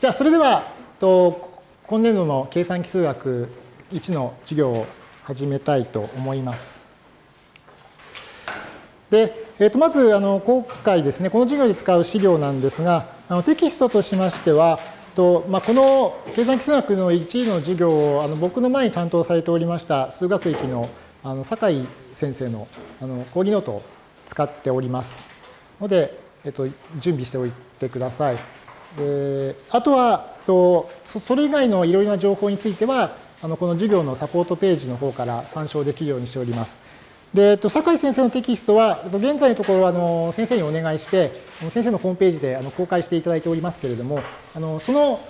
じゃあ、それでは、と今年度の計算機数学1の授業を始めたいと思います。で、えー、とまずあの今回ですね、この授業で使う資料なんですが、あのテキストとしましては、とまあ、この計算機数学の1の授業をあの僕の前に担当されておりました数学域のあの酒井先生のあの講義ノートを使っておりますので、えっと、準備しておいてください。であとはとそれ以外のいろいろな情報についてはあのこの授業のサポートページの方から参照できるようにしております。で、酒井先生のテキストは、現在のところあの先生にお願いして、先生のホームページであの公開していただいておりますけれども、あのその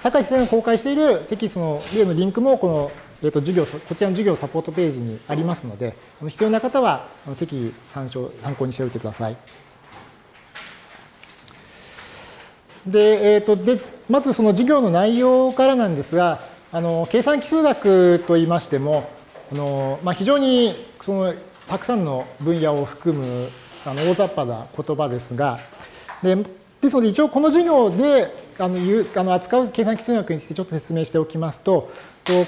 酒井先生が公開しているテキストの例のリンクも、この、えー、と授業こちらの授業サポートページにありますので、必要な方は適宜参照参考にしておいてください。で、えーと、でまずその授業の内容からなんですが、あの計算奇数学といいましても、あのまあ、非常にそのたくさんの分野を含むあの大雑把な言葉ですが、でですので一応この授業であのあの扱う計算奇数学についてちょっと説明しておきますと、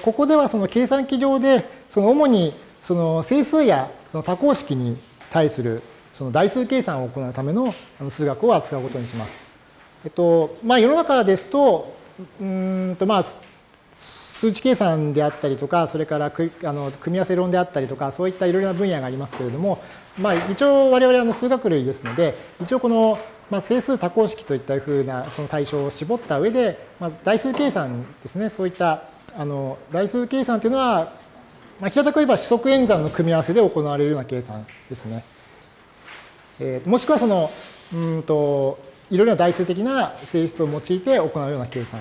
ここではその計算機上でその主にその整数やその多項式に対するその代数計算を行うための数学を扱うことにします。えっと、まあ、世の中ですと、うんとまあ、数値計算であったりとか、それからくあの組み合わせ論であったりとか、そういったいろいろな分野がありますけれども、まあ、一応我々はの数学類ですので、一応この、まあ、整数多項式といったふうなその対象を絞った上で、まあ、代数計算ですね、そういったあの代数計算というのは、まあ、平たく言えば四則演算の組み合わせで行われるような計算ですね。えー、もしくはその、うんと、いろいろな代数的な性質を用いて行うような計算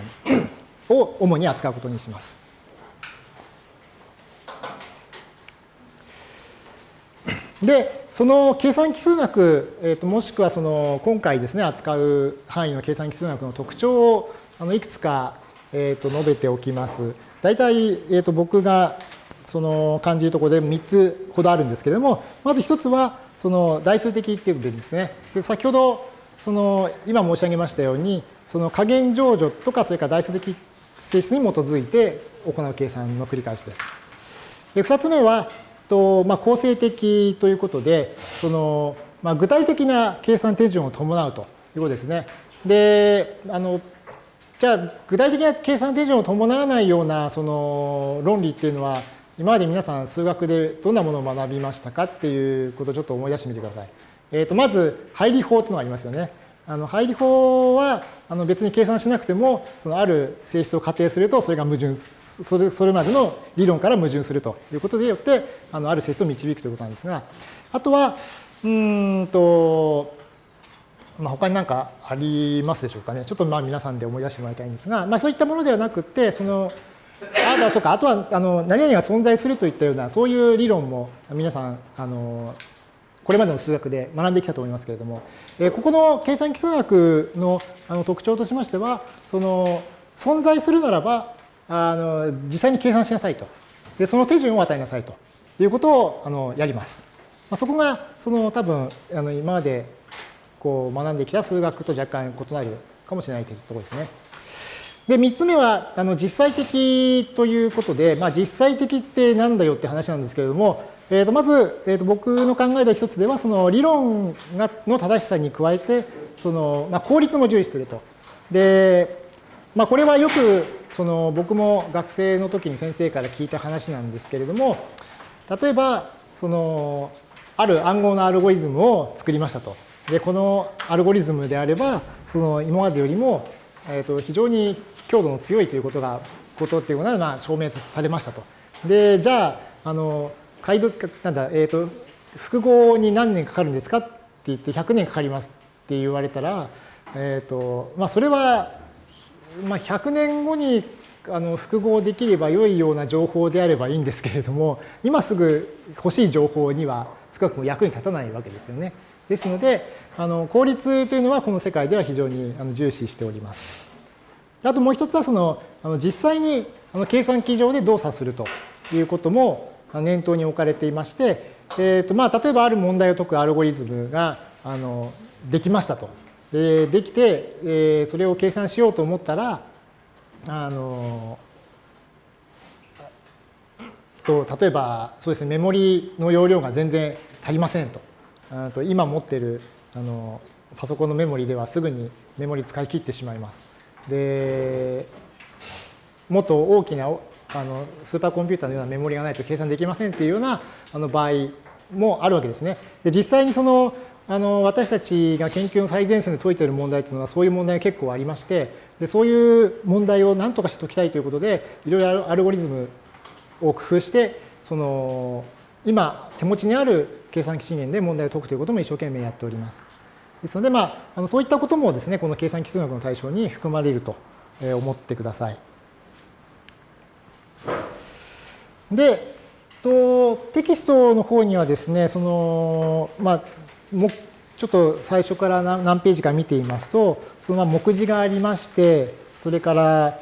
を主に扱うことにします。で、その計算奇数学、えー、ともしくはその今回ですね、扱う範囲の計算奇数学の特徴をあのいくつか、えー、と述べておきます。大体、えー、と僕がその感じるところで3つほどあるんですけれども、まず1つはその代数的っていうことでですね、先ほどその今申し上げましたように、その加減乗除とかそれから代数的性質に基づいて行う計算の繰り返しです。で2つ目は、とまあ、構成的ということで、そのまあ、具体的な計算手順を伴うということですね。で、あのじゃあ具体的な計算手順を伴わないようなその論理っていうのは今まで皆さん数学でどんなものを学びましたかっていうことをちょっと思い出してみてください。えー、とまず配理法というのがありますよね。あの配理法はあの別に計算しなくてもそのある性質を仮定するとそれが矛盾それそれまでの理論から矛盾するということでよってあのある性質を導くということなんですがあとはうんと、まあ、他に何かありますでしょうかねちょっとまあ皆さんで思い出してもらいたいんですが、まあ、そういったものではなくてそのあそうかあとはあの何々が存在するといったようなそういう理論も皆さんあのこれまでの数学で学んできたと思いますけれども、えここの計算基数学のあの特徴としましては、その存在するならば、あの実際に計算しなさいと。で、その手順を与えなさいということをあのやります。まあ、そこが、その多分、あの今までこう学んできた数学と若干異なるかもしれないというところですね。で、3つ目は、あの実際的ということで、まあ、実際的ってなんだよって話なんですけれども、えー、とまず、えー、と僕の考えの一つでは、その理論がの正しさに加えて、そのまあ、効率も重視すると。で、まあ、これはよくその僕も学生の時に先生から聞いた話なんですけれども、例えば、そのある暗号のアルゴリズムを作りましたと。で、このアルゴリズムであれば、その今までよりも、えー、と非常に強度の強いということが、ことっていうのがまあ証明されましたと。で、じゃあ、あの、解読、なんだ、えっ、ー、と、複合に何年かかるんですかって言って100年かかりますって言われたら、えっ、ー、と、まあそれは、まあ100年後にあの複合できれば良いような情報であればいいんですけれども、今すぐ欲しい情報には少なくとも役に立たないわけですよね。ですので、あの効率というのはこの世界では非常にあの重視しております。あともう一つはそのあの実際にあの計算機上で動作するということも念頭に置かれていまして、えーとまあ、例えばある問題を解くアルゴリズムがあのできましたと。でできて、えー、それを計算しようと思ったら、あのと例えばそうですねメモリの容量が全然足りませんとと今持ってるあのパソコンのメモリではすぐにメモリ使い切ってしまいます。でもっと大きなあのスーパーコンピューターのようなメモリがないと計算できませんっていうようなあの場合もあるわけですね。で実際にそのあの私たちが研究の最前線で解いている問題というのはそういう問題が結構ありましてでそういう問題を何とかして解きたいということでいろいろアルゴリズムを工夫してその今手持ちにある計算機資源で問題を解くということも一生懸命やっております。ですので、まあ、あのそういったこともですねこの計算機数学の対象に含まれると思ってください。で、とテキストの方にはですねその、まあ、もちょっと最初から何ページか見ていますとその目次がありましてそれから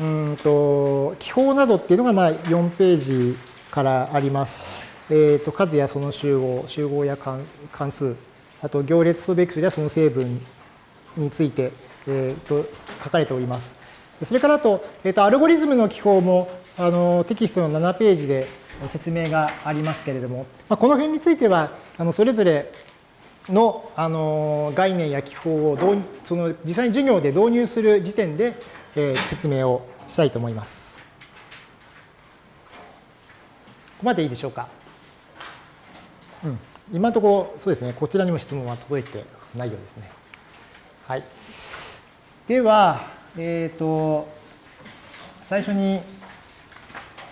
うんと記法などっていうのがまあ4ページからあります。えー、と数やその集合、集合や関数、あと行列とベクトルやその成分について、えー、と書かれております。それからあと、えー、とアルゴリズムの記法もあのテキストの7ページで説明がありますけれども、まあ、この辺についてはあのそれぞれのあの概念や記法をその実際に授業で導入する時点で、えー、説明をしたいと思います。ここまでいいでしょうか？うん、今のところ、そうですね、こちらにも質問は届いてないようですね。はい。では、えっ、ー、と、最初に、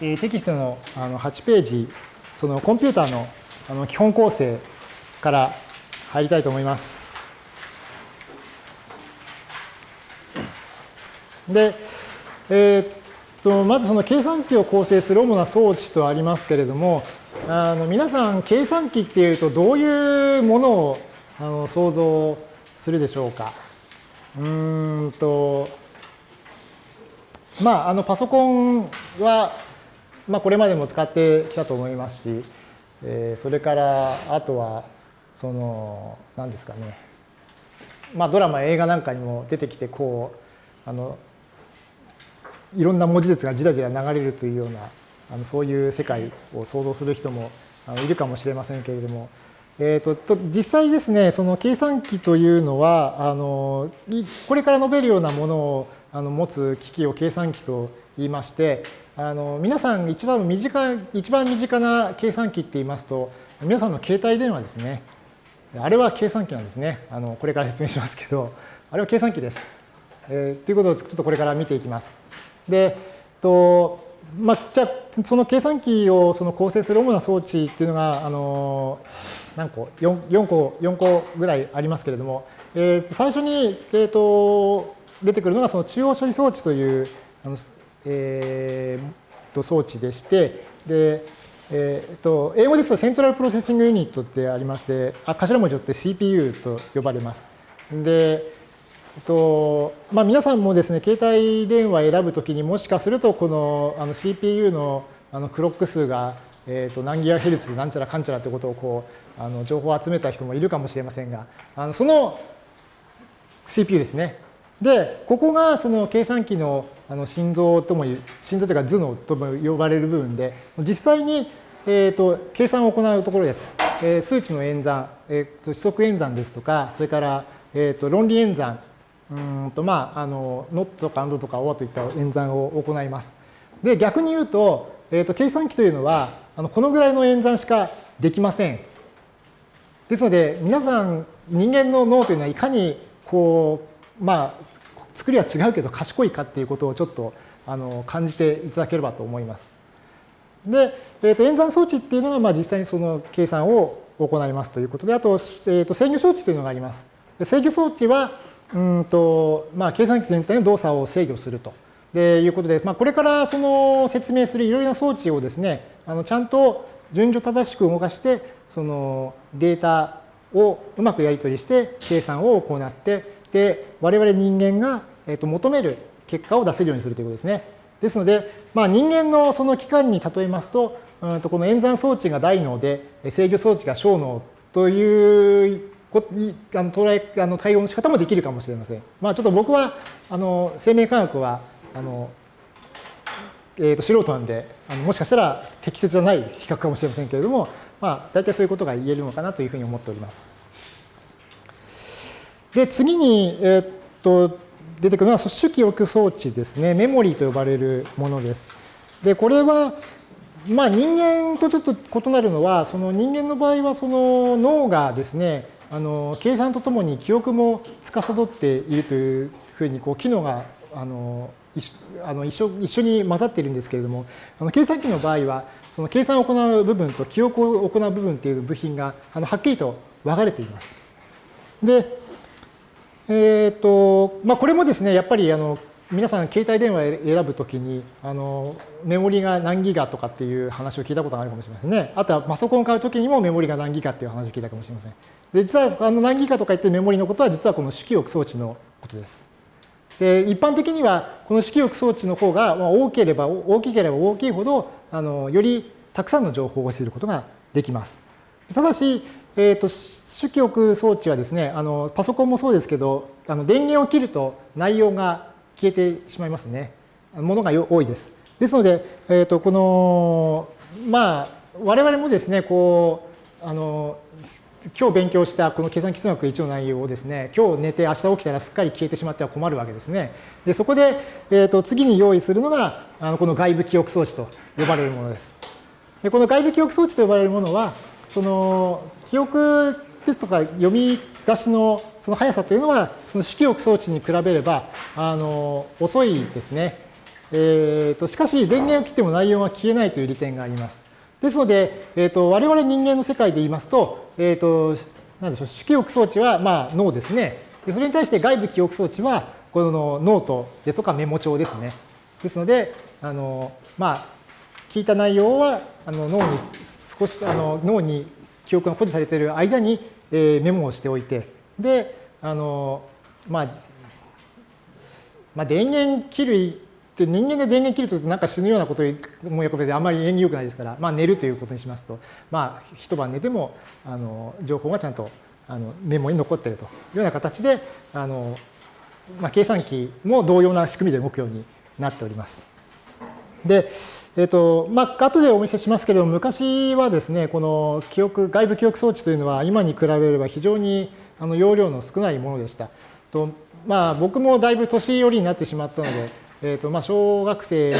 えー、テキストのあの8ページ、そのコンピューターのあの基本構成から入りたいと思います。で、えー、っとまずその計算機を構成する主な装置とありますけれども、あの皆さん計算機っていうとどういうものをあの想像するでしょうか。うんとまああのパソコンは、まあ、これまでも使ってきたと思いますし、えー、それからあとはその何ですかね。まあドラマ映画なんかにも出てきてこうあのいろんな文字列がじらじら流れるというようなあのそういう世界を想像する人もいるかもしれませんけれども、えーと、と実際ですねその計算機というのはあのこれから述べるようなものをあの持つ機器を計算機と言いましてあの皆さん一番身近一番身近な計算機って言いますと皆さんの携帯電話ですね。あれは計算機なんですね。あのこれから説明しますけどあれは計算機です、えー、ということをちょっとこれから見ていきます。でとまあ、じゃあその計算機をその構成する主な装置っていうのがあの何個？4, 4個4個ぐらいありますけれども、えー、最初に、えーと、出てくるのがその中央処理装置というあの、えー、と装置でしてで、えー、と英語ですと Central Processing Unit ってありましてあ頭文字をって CPU と呼ばれます。でえっとまあ、皆さんもですね、携帯電話選ぶときにもしかすると、このあの CPU のあのクロック数が、えっと何ギガヘルツなんちゃらかんちゃらってことをこうあの情報を集めた人もいるかもしれませんが、あのその CPU ですね。で、ここがその計算機のあの心臓とも心臓というか頭脳とも呼ばれる部分で、実際に、えーと、計算を行うところです。えー、数値の演算、えーと、指則演算ですとか、それから、えーと論理演算、うんとまあ、あの not とか and とか or といった演算を行います。で、逆に言うと、えー、と計算機というのは、あのこのぐらいの演算しかできません。ですので、皆さん、人間の脳というのはいかに、こう、まあ、作りは違うけど賢いかっていうことをちょっとあの感じていただければと思います。で、えー、と演算装置っていうのは、まあ、実際にその計算を行いますということで、あと、えー、と制御装置というのがあります。で制御装置は、うんとまあ、計算機全体の動作を制御するとでいうことで、まあ、これからその説明するいろいろな装置をですねあのちゃんと順序正しく動かしてそのデータをうまくやり取りして計算を行って我々人間が、えー、と求める結果を出せるようにするということですね。ですので、まあ、人間のその機関に例えますとうんとこの演算装置が大脳で制御装置が小脳というあの捉えあの対応の仕方もできるかもしれません。まあ、ちょっと僕はあの生命科学はあの、えー、と素人なんであのもしかしたら適切じゃない比較かもしれませんけれども、まあ、大体そういうことが言えるのかなというふうに思っております。で次に、えー、っと出てくるのは組織記憶装置ですねメモリーと呼ばれるものです。でこれはまあ、人間とちょっと異なるのはその人間の場合はその脳がですねあの計算とともに記憶も司っているというふうにこう機能があのあの一緒一緒に混ざっているんですけれどもあの計算機の場合はその計算を行う部分と記憶を行う部分という部品があのはっきりと分かれています。で、えーとまあ、これもですねやっぱりあの皆さん携帯電話を選ぶときにあのメモリが何ギガとかっていう話を聞いたことがあるかもしれませんね。あとはパソコンを買うときにもメモリが何ギガっていう話を聞いたかもしれません。で実はあの何ギガとか言ってメモリのことは実はこの式憶装置のことです。で一般的にはこの式憶装置の方が大ければ大きければ大きいほどあのよりたくさんの情報をすることができます。ただし、えーと、式憶装置はですねあのパソコンもそうですけどあの電源を切ると内容が消えてしまいますね。ものが多いです。ですので、えー、とこのまあ我々もですねこうあの今日勉強したこの計算基数学1の内容をですね今日寝て明日起きたらすっかり消えてしまっては困るわけですね。でそこで、えー、と次に用意するのがあのこの外部記憶装置と呼ばれるものです。でこの外部記憶装置と呼ばれるものはその記憶ですとか読み出しのその速さというのは、その式憶装置に比べれば、あの、遅いですね。えーと、しかし、電源を切っても内容が消えないという利点があります。ですので、えーと、我々人間の世界で言いますと、えーと、なんでしょう、式憶装置は、まあ、脳ですね。それに対して外部記憶装置は、このノートですとかメモ帳ですね。ですので、あの、まあ、聞いた内容は、あの脳に少し、あの脳に記憶が保持されている間に、えー、メモをしておいて、で、あの、まあ、まあ、電源切るって人間で電源切るとなんか死ぬようなことを思い浮かべてあんまり縁起良くないですから、まあ、寝るということにしますと、まあ、一晩寝てもあの情報がちゃんとあのメモに残っているというような形であの、まあ、計算機も同様な仕組みで動くようになっております。で、えっ、ー、と、まあ、後でお見せしますけれども、昔はですね、この記憶、外部記憶装置というのは今に比べれば非常にあの容量の少ないものでした。とまあ、僕もだいぶ年寄りになってしまったので、えーとまあ、小学生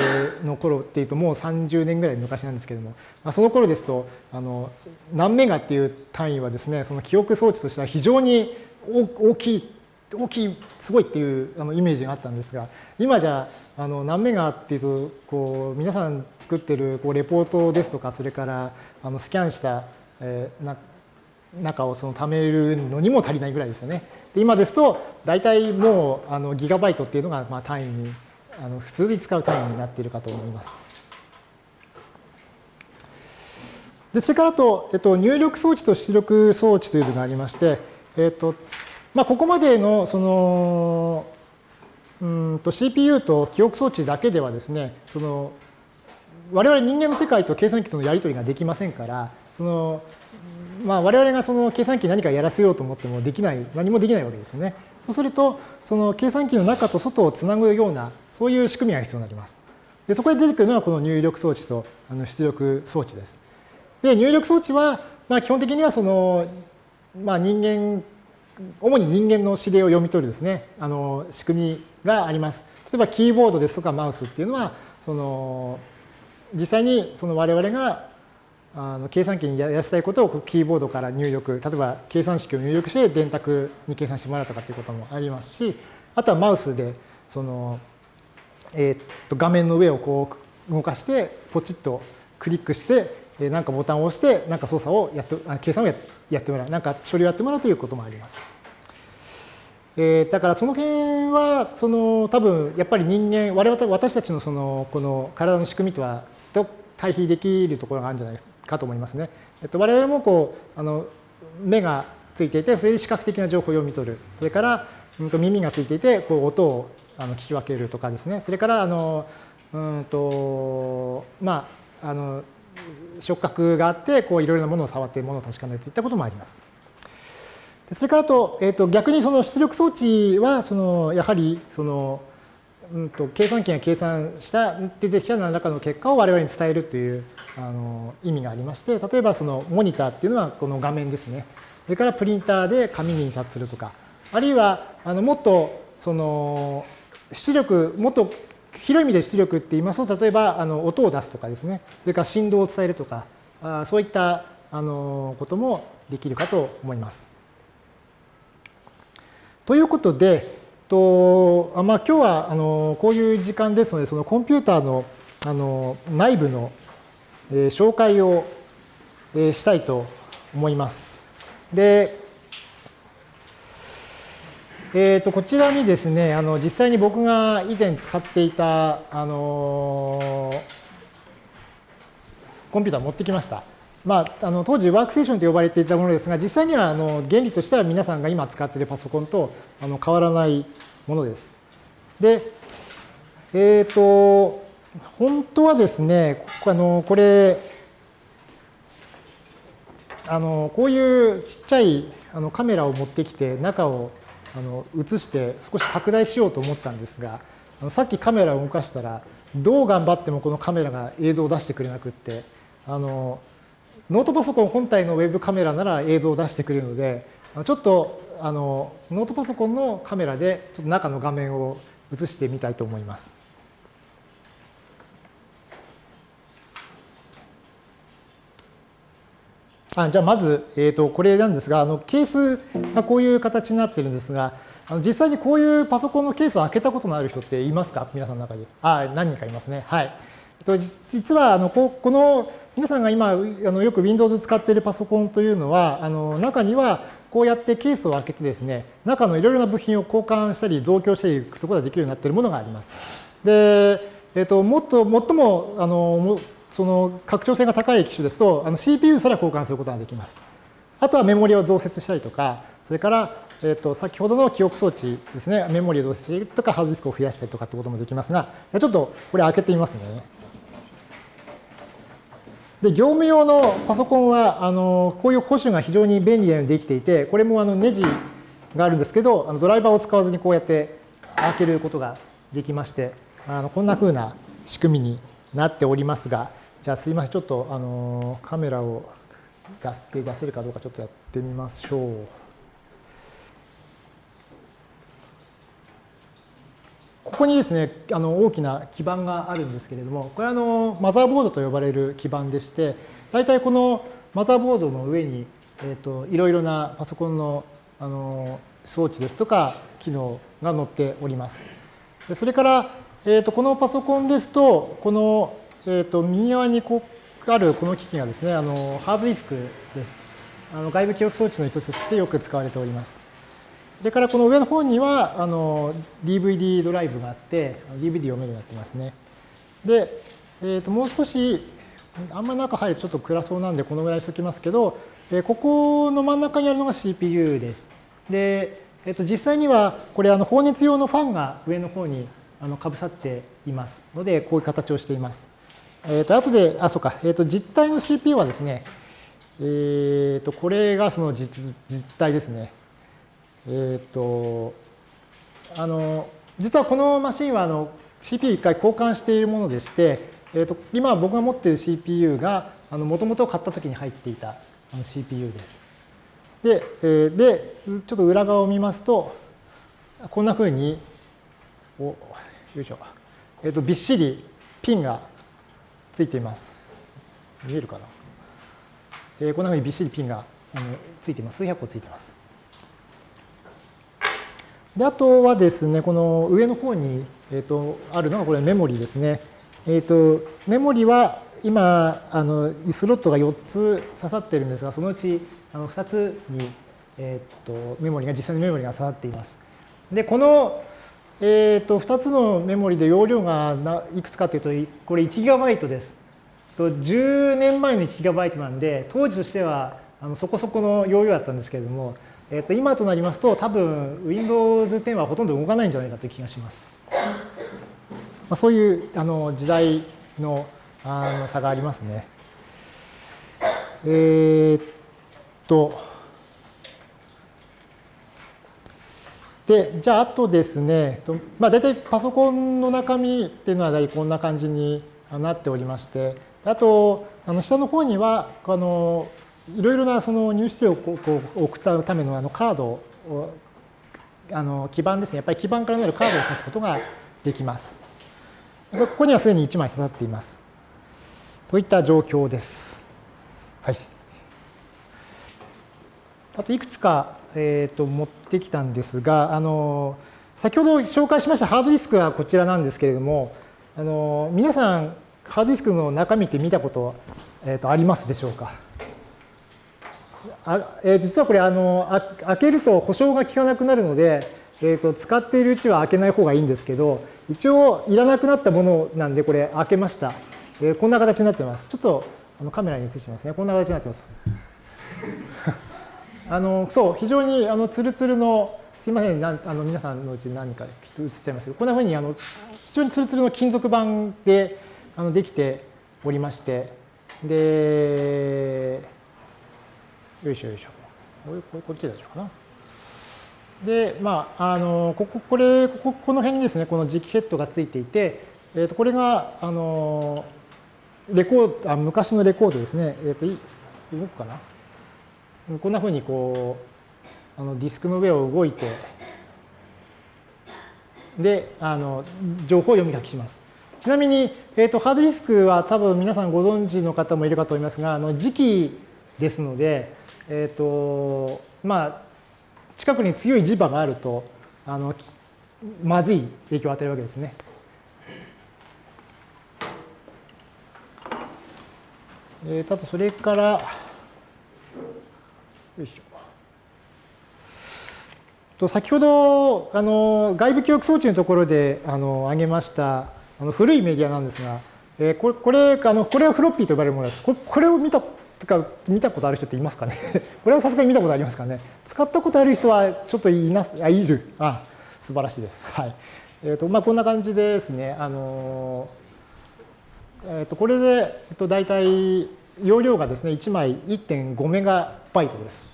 の頃っていうともう30年ぐらい昔なんですけども、まあ、その頃ですとあの何メガっていう単位はですねその記憶装置としては非常に大きい大きいすごいっていうあのイメージがあったんですが今じゃあの何メガっていうとこう皆さん作ってるこうレポートですとかそれからあのスキャンした、えー、な中をその貯めるのにも足りないぐらいですよね。で今ですと大体もうあのギガバイトっていうのがまあ単位にあの普通に使う単位になっているかと思います。でそれからと、えっと、入力装置と出力装置というのがありまして、えっとまあ、ここまでのそのうんと CPU と記憶装置だけではですねその我々人間の世界と計算機とのやり取りができませんからそのまあ、我々がその計算機に何かやらせようと思ってもできない、何もできないわけですよね。そうすると、その計算機の中と外をつなぐような、そういう仕組みが必要になります。でそこで出てくるのはこの入力装置とあの出力装置です。で、入力装置は、まあ、基本的にはその、まあ、人間、主に人間の指令を読み取るですね、あの仕組みがあります。例えばキーボードですとかマウスっていうのは、その実際にその我々があの計算機にやらせたいことをキーボードから入力、例えば計算式を入力して電卓に計算してもらうとかっていうこともありますし、あとはマウスでその、えー、っと画面の上をこう動かしてポチッとクリックして何かボタンを押して何か操作をやって計算をやっやってもらう何か処理をやってもらうということもあります。えー、だからその辺はその多分やっぱり人間我々私たちのそのこの体の仕組みとはと対比できるところがあるんじゃないか。と思いますね。えっと、我々もこうあの目がついていて、それで視覚的な情報を読み取る。それから、うん、と耳がついていて、こう音をあの聞き分けるとかですね。それからあの、うんとまあ、あの触覚があってこういろいろなものを触ってものを確かめるといったこともあります。それからあと、えー、と逆にその出力装置はそのやはりその、うん、と計算機が計算した出てきた何らかの結果を我々に伝えるというあの意味がありまして例えばそのモニターっていうのはこの画面ですねそれからプリンターで紙に印刷するとかあるいはあのもっとその出力もっと広い意味で出力って言いますと例えばあの音を出すとかですねそれから振動を伝えるとかあそういったあのこともできるかと思います。ということで、とあまあ、今日はあのこういう時間ですので、そのコンピューターのあの内部の、えー、紹介を、えー、したいと思います。で、えー、とこちらにですね、あの実際に僕が以前使っていた、あのコンピューター持ってきました。まあ、あの当時ワークステーションと呼ばれていたものですが、実際にはあの原理としては皆さんが今使っているパソコンとあの変わらないものです。で、えっ、ー、と、本当はですね、あのこれ、あのこういうちっちゃいあのカメラを持ってきて中をあの映して少し拡大しようと思ったんですが、あのさっきカメラを動かしたらどう頑張ってもこのカメラが映像を出してくれなくって、あのノートパソコン本体のウェブカメラなら映像を出してくれるので、ちょっとあのノートパソコンのカメラでちょっと中の画面を映してみたいと思います。あじゃあまず、えーと、これなんですがあのケースがこういう形になってるんですがあの実際にこういうパソコンのケースを開けたことのある人っていますか？皆さんの中に。あ何人かいますね。はい。実はあのここの皆さんが今あのよく Windows 使っているパソコンというのはあの中にはこうやってケースを開けてですね中のいろいろな部品を交換したり増強したりすることができるようになっているものがあります。で、えっと、もっと最もあのその拡張性が高い機種ですとあの CPU すら交換することができます。あとはメモリを増設したりとかそれからえー、と先ほどの記憶装置ですね、メモリを増設したりとか、ハードディスクを増やしたりとかってこともできますが、ちょっとこれ開けてみますね。で、業務用のパソコンは、あのこういう保守が非常に便利なようにできていて、これもあのネジがあるんですけど、あのドライバーを使わずにこうやって開けることができまして、あのこんな風な仕組みになっておりますが、じゃあすいません、ちょっとあのカメラを出せるかどうかちょっとやってみましょう。ここにですね、あの大きな基板があるんですけれども、これはあのマザーボードと呼ばれる基板でして、大体このマザーボードの上に、えーと、いろいろなパソコンのあの装置ですとか機能が載っております。それから、えーと、このパソコンですと、この、えーと、右側にこうあるこの機器がですね、あのハードディスクです。あの外部記憶装置の一つとしてよく使われております。それからこの上の方にはあの DVD ドライブがあって、DVD 読めるようになってますね。で、えー、ともう少し、あんま中入るとちょっと暗そうなんでこのぐらいしときますけど、えここの真ん中にあるのが CPU です。で、えー、と実際にはこれあの放熱用のファンが上の方にあのかぶさっていますので、こういう形をしています。えっ、ー、と後で、あ、そうか、えっ、ー、と実体の CPU はですね、えっ、ー、とこれがその実実体ですね。えっ、と、あの、実はこのマシンはあの CPU 一回交換しているものでして、えーと、今僕が持っている CPU があのもともと買った時に入っていたあの CPU です。で、えー、で、ちょっと裏側を見ますと、こんなふうに、およいしょ、えーと、びっしりピンがついています。見えるかな、えー、こんなふうにびっしりピンがついています。数百個ついています。であとはですね、この上の方に、えーと、あるのがこれメモリですね。えーと、メモリは今あのスロットが4つ刺さってるんですが、そのうちあの2つに、えーと、メモリが実際のメモリが刺さっています。で、この、えー、と2つのメモリで容量がいくつかというと、これ 1GB です。10年前の 1GB なんで、当時としてはあのそこそこの容量だったんですけれども、えー、と今となりますと多分 Windows 10はほとんど動かないんじゃないかという気がします。まあ、そういうあの時代のあの差がありますね。えー、っと、で、じゃあ、あとですね、まあ、大体パソコンの中身っていうのは大体こんな感じになっておりまして、あと、あの下の方には、あの、いろいろなその入出力を送ったためのあのカードを、あの基板ですね、やっぱり基板からなるカードを指すことができます。ここにはすでに1枚刺さっています。といった状況です。はい。あといくつかえー、と持ってきたんですが、あの先ほど紹介しましたハードディスクはこちらなんですけれども、あの皆さん、ハードディスクの中身って見たこと、えー、とありますでしょうか？あえー、実はこれあのあ、開けると保証が効かなくなるので、えー、と使っているうちは開けない方がいいんですけど、一応いらなくなったものなんで、これ開けました。えー、こんな形になってます。ちょっとあのカメラに映しますね。こんな形になってます。あのそう非常にあのツルツルのすいませんなあの皆さんのうち何かきっと映っちゃいますけどこんなふうにあの非常にツルツルの金属板であのできておりましてでよいしょよいしょ。これこっちで大丈夫かな？で、まあ、あのこここれこここの辺にですねこの磁気ヘッドがついていて、えー、とこれがあのレコードあ昔のレコードですね、えー、と動くかな？こんなふうにこうあのディスクの上を動いてであの情報を読み書きします。ちなみに、えーと、ハードディスクは多分皆さんご存知の方もいるかと思いますがあの磁気ですので、えーとまあ、近くに強い磁場があるとあのまずい影響を与えるわけですね。えー、あとそれからよいしょ。と先ほどあの外部記憶装置のところであの挙げましたあの古いメディアなんですが、えー、これこれあのこれはフロッピーと呼ばれるものです。これこれを見たか見たことある人っていますかね？これはさすがに見たことありますかね？使ったことある人はちょっといなあいる。あ素晴らしいです。はい。えーとまあ、こんな感じですね。あのえー、とこれで、えっと、大体容量がですね、1枚1.5メガバイトです。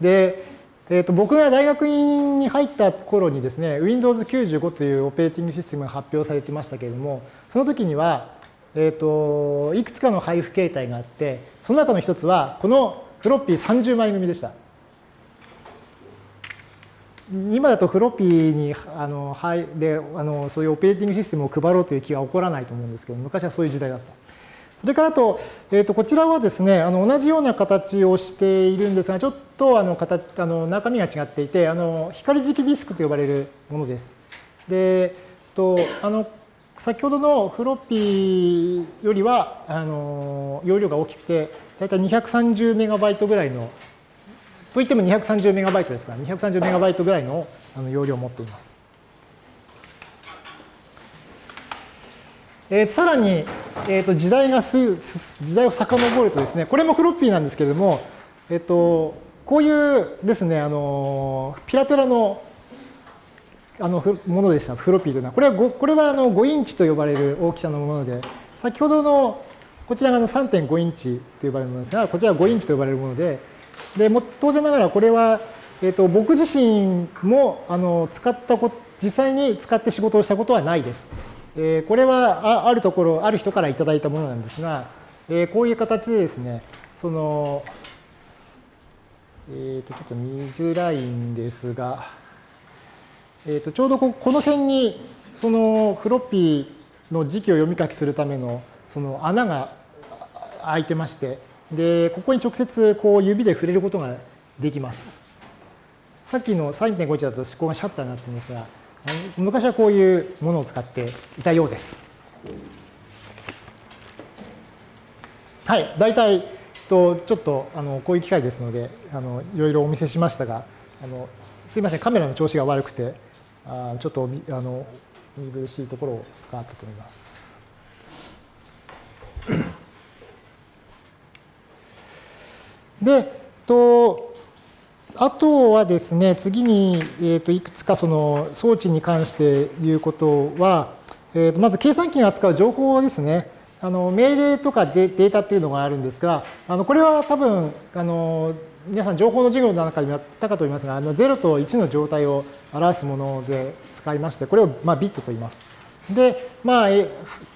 で、えー、と僕が大学院に入った頃にですね、Windows 95というオペレーティングシステムが発表されてましたけれども、その時には、えー、といくつかの配布形態があって、その中の一つは、このフロッピー30枚組でした。今だとフロッピーにあの、はい、であのそういうオペレーティングシステムを配ろうという気は起こらないと思うんですけど、昔はそういう時代だった。それからと、えー、とこちらはですね、あの同じような形をしているんですが、ちょっとあの形あの中身が違っていて、あの光磁気ディスクと呼ばれるものです。で、とあの先ほどのフロッピーよりはあの容量が大きくて、だいたい230メガバイトぐらいの、といっても230メガバイトですから、230メガバイトぐらいの容量を持っています。えー、さらに、えー、と時代がす時代を遡るとですねこれもフロッピーなんですけれども、えー、とこういうですねあのピラピラのあのものでしたフロッピーというのはこれは 5, これはあの5インチと呼ばれる大きさのもので先ほどのこちらが3.5インチと呼ばれるものですがこちらは5インチと呼ばれるものででも当然ながらこれは、えー、と僕自身もあの使ったこ実際に使って仕事をしたことはないです。えこれはあるところ、ある人からいただいたものなんですが、えこういう形でですね、その、えー、とちょっと見づらいんですが、えー、とちょうどこの辺にそのフロッピーの時期を読み書きするためのその穴が開いてまして、で、ここに直接こう指で触れることができます。さっきの3.5だと思考がシャッターになってるんですが、昔はこういうものを使っていたようです。はい、大体とちょっとあのこういう機会ですのであのいろいろお見せしましたがあのすいませんカメラの調子が悪くてあちょっとあの見苦しいところがあったと思います。でとあとはですね、次に、えー、といくつかその装置に関して言うことは、えー、とまず計算機が扱う情報ですね。あの命令とかデータっていうのがあるんですが、あのこれは多分あの皆さん情報の授業の中でもやったかと思いますが、あの0と1の状態を表すもので使いまして、これをまあビットと言います。で、まあ、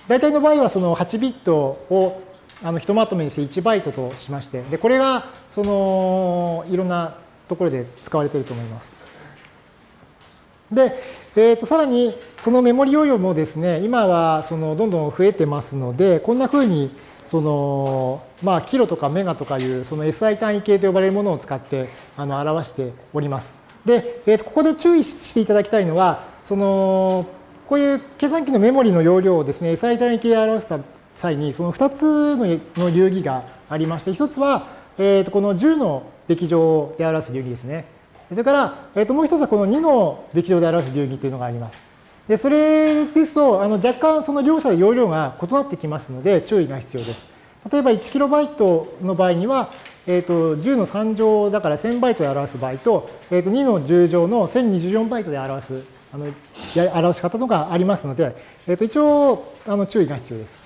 大体の場合はその8ビットをあのひとまとめにして1バイトとしまして、で、これがそのいろんなところで使われていると思います。で、えー、とさらにそのメモリ容量もですね、今はそのどんどん増えてますので、こんなふうにその、まあ、キロとかメガとかいうその SI 単位系と呼ばれるものを使ってあの表しております。で、えー、とここで注意していただきたいのは、そのこういう計算機のメモリの容量をですね、SI 単位系で表した際に、その2つの流儀がありまして、1つは、えー、とこの10のべき乗で表す流儀ですね。それから、えー、ともう1つはこの2のべき乗で表す流儀というのがあります。でそれですと、あの若干その両者で容量が異なってきますので、注意が必要です。例えば 1KB の場合には、えー、と10の3乗だから1000バイトで表す場合と、えー、と2の10乗の1024バイトで表すあの表し方とかありますので、えー、と一応あの注意が必要です。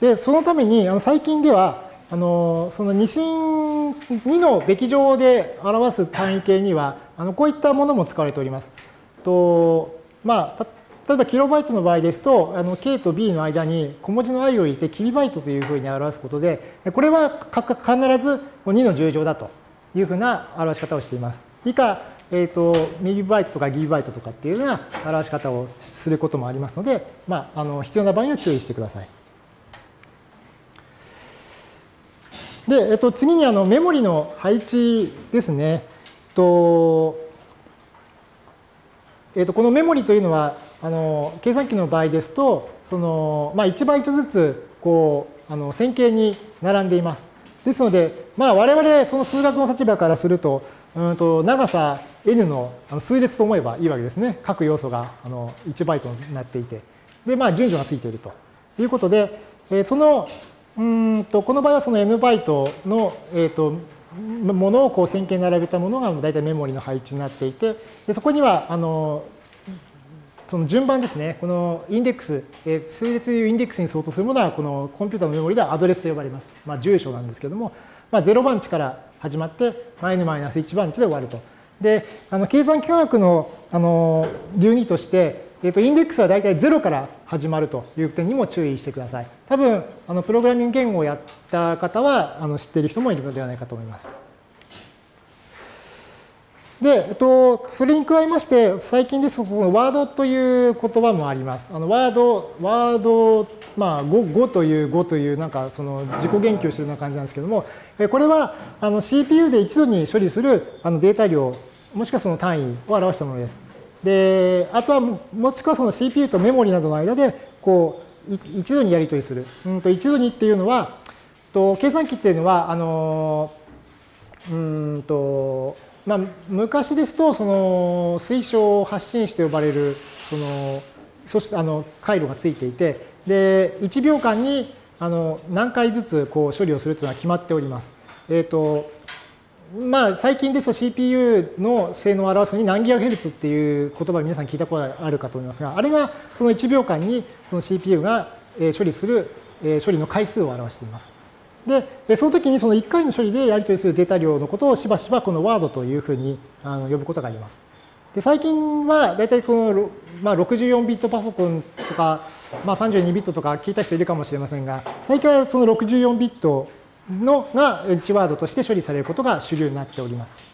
で、そのためにあの最近では、あのその二進2のべき乗で表す単位形には、あのこういったものも使われております。とまあ、例えばキロバイトの場合ですと、あの K と B の間に小文字の i を入れてキリバイトというふうに表すことで、これは必ず2の10乗だというふうな表し方をしています。以下、えーと、ミリバイトとかギリバイトとかっていうような表し方をすることもありますので、まあ、あの必要な場合には注意してください。で、えっと、次にあのメモリの配置ですね。とえっと、このメモリというのはあの計算機の場合ですとその、まあ、1バイトずつこうあの線形に並んでいます。ですので、まあ、我々その数学の立場からするとうんと長さ n の数列と思えばいいわけですね。各要素があの1バイトになっていて。で、まあ、順序がついているということで、えー、そのうんとこの場合はその n バイトの、えーと、ものをこう線形に並べたものが大体メモリの配置になっていて、でそこにはあのその順番ですね、このインデックス、えー、数列いうインデックスに相当するものは、このコンピュータのメモリではアドレスと呼ばれます。まあ、住所なんですけども、まあ、0番地から始まって、n-1 番地で終わると。で、あの計算機科学のあの流儀として、えー、とインデックスは大体0から始まるという点にも注意してください。多分、あのプログラミング言語をやった方はあの知っている人もいるのではないかと思います。で、えっと、それに加えまして、最近ですと、そのワードという言葉もあります。あのワード、ワード、まあ5、5という5という、なんかその自己言及してるような感じなんですけども、これはあの CPU で一度に処理するあのデータ量、もしくはその単位を表したものです。で、あとはもしくはその CPU とメモリなどの間で、こう、一度にやり取りする。うんと一度にっていうのは、と計算機っていうのは、あの、うんと、まあ、昔ですと、その推奨発信子と呼ばれる、その、そしてあの回路がついていて、で、1秒間にあの何回ずつこう処理をするというのは決まっております。えっ、ー、と、まあ、最近ですと CPU の性能を表すのに何ギガヘルツっていう言葉を皆さん聞いたことがあるかと思いますが、あれがその1秒間にその CPU が処理する処理の回数を表しています。で、その時にその1回の処理でやり取りするデータ量のことをしばしばこのワードというふうに呼ぶことがあります。で最近は大体この、まあ、64ビットパソコンとか、まあ、32ビットとか聞いた人いるかもしれませんが、最近はその64ビットのがエッジワードとして処理されることが主流になっております。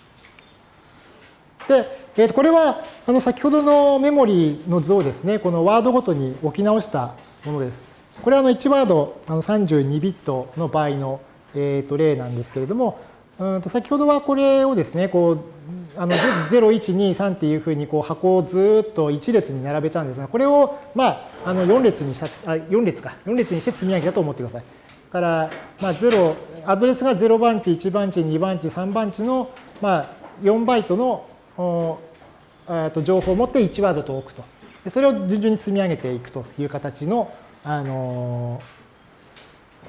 で、えー、とこれはあの先ほどのメモリの図をですね、このワードごとに置き直したものです。これはあの1ワードあの32ビットの場合の、えー、と例なんですけれども、うんと先ほどはこれをですね、こうあの0、1、2、3っていうふうにこう箱をずっと1列に並べたんですが、これをまああの4列にしたあ4列か4列にして積み上げたと思ってください。から、まあ、0、アドレスが0番地、1番地、2番地、3番地の、まあ、4バイトのと情報を持って1ワードと置くと。それを順々に積み上げていくという形の、あの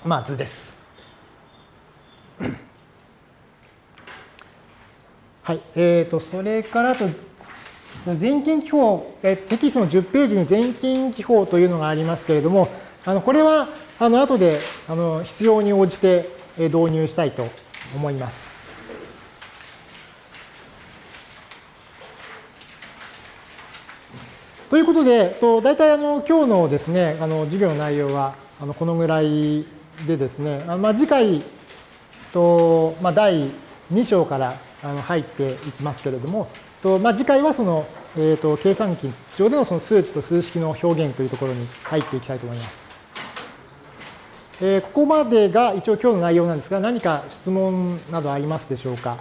まあ、図です。はい。えっ、ー、と、それからと、全金記法、えテキストの10ページに全金記法というのがありますけれども、あのこれはあの後であの必要に応じて導入したいと思います。ということで、と大体あの今日のですね、あの授業の内容はあのこのぐらいでですね、あまあ、次回と、まあ、第2章からあの入っていきますけれども、とまあ、次回はその、えーと、と計算機上でのその数値と数式の表現というところに入っていきたいと思います。えー、ここまでが一応今日の内容なんですが、何か質問などありますでしょうか？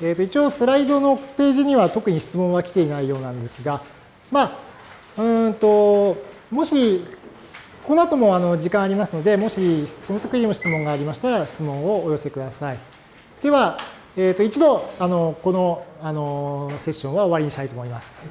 えー、と一応スライドのページには特に質問は来ていないようなんですが、まあ、うんと、もし、この後もあの時間ありますので、もしその時にも質問がありましたら質問をお寄せください。では、えー、と一度あのこのあのセッションは終わりにしたいと思います。